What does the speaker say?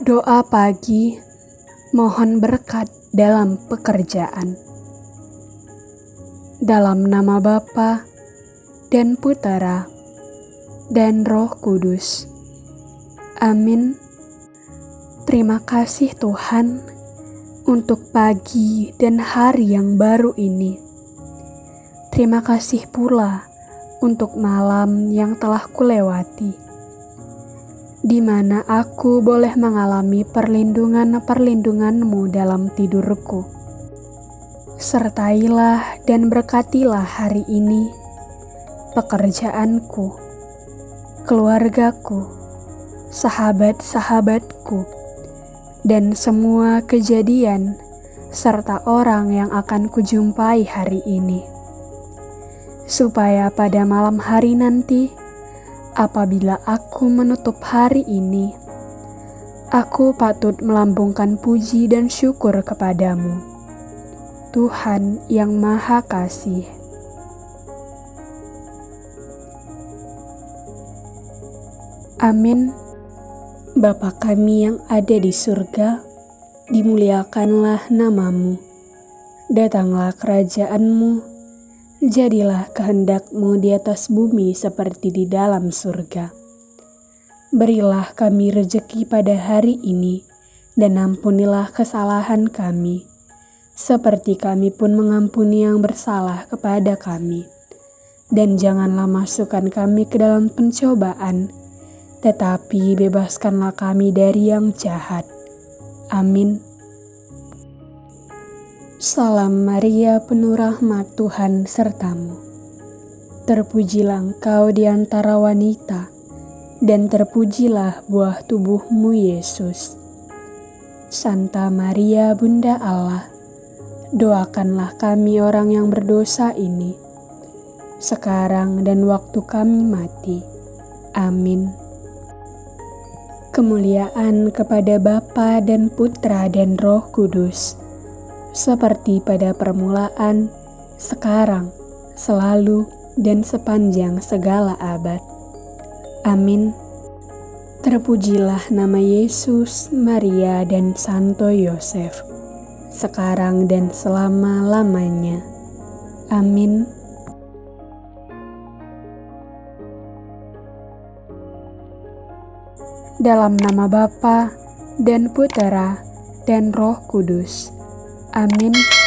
Doa pagi mohon berkat dalam pekerjaan. Dalam nama Bapa dan Putera dan Roh Kudus. Amin. Terima kasih Tuhan untuk pagi dan hari yang baru ini. Terima kasih pula untuk malam yang telah kulewati, di mana aku boleh mengalami perlindungan-perlindunganmu dalam tidurku. Sertailah dan berkatilah hari ini pekerjaanku, keluargaku, sahabat-sahabatku, dan semua kejadian serta orang yang akan kujumpai hari ini supaya pada malam hari nanti, apabila aku menutup hari ini, aku patut melambungkan puji dan syukur kepadamu, Tuhan yang Maha Kasih. Amin. Bapa kami yang ada di surga, dimuliakanlah namamu. Datanglah kerajaanmu, Jadilah kehendakmu di atas bumi seperti di dalam surga. Berilah kami rejeki pada hari ini, dan ampunilah kesalahan kami, seperti kami pun mengampuni yang bersalah kepada kami. Dan janganlah masukkan kami ke dalam pencobaan, tetapi bebaskanlah kami dari yang jahat. Amin. Salam Maria penuh rahmat Tuhan sertamu. Terpujilah engkau di antara wanita, dan terpujilah buah tubuhmu Yesus. Santa Maria Bunda Allah, doakanlah kami orang yang berdosa ini, sekarang dan waktu kami mati. Amin. Kemuliaan kepada Bapa dan Putra dan Roh Kudus seperti pada permulaan, sekarang, selalu, dan sepanjang segala abad. Amin. Terpujilah nama Yesus, Maria, dan Santo Yosef, sekarang dan selama-lamanya. Amin. Dalam nama Bapa dan Putera dan Roh Kudus. Amin.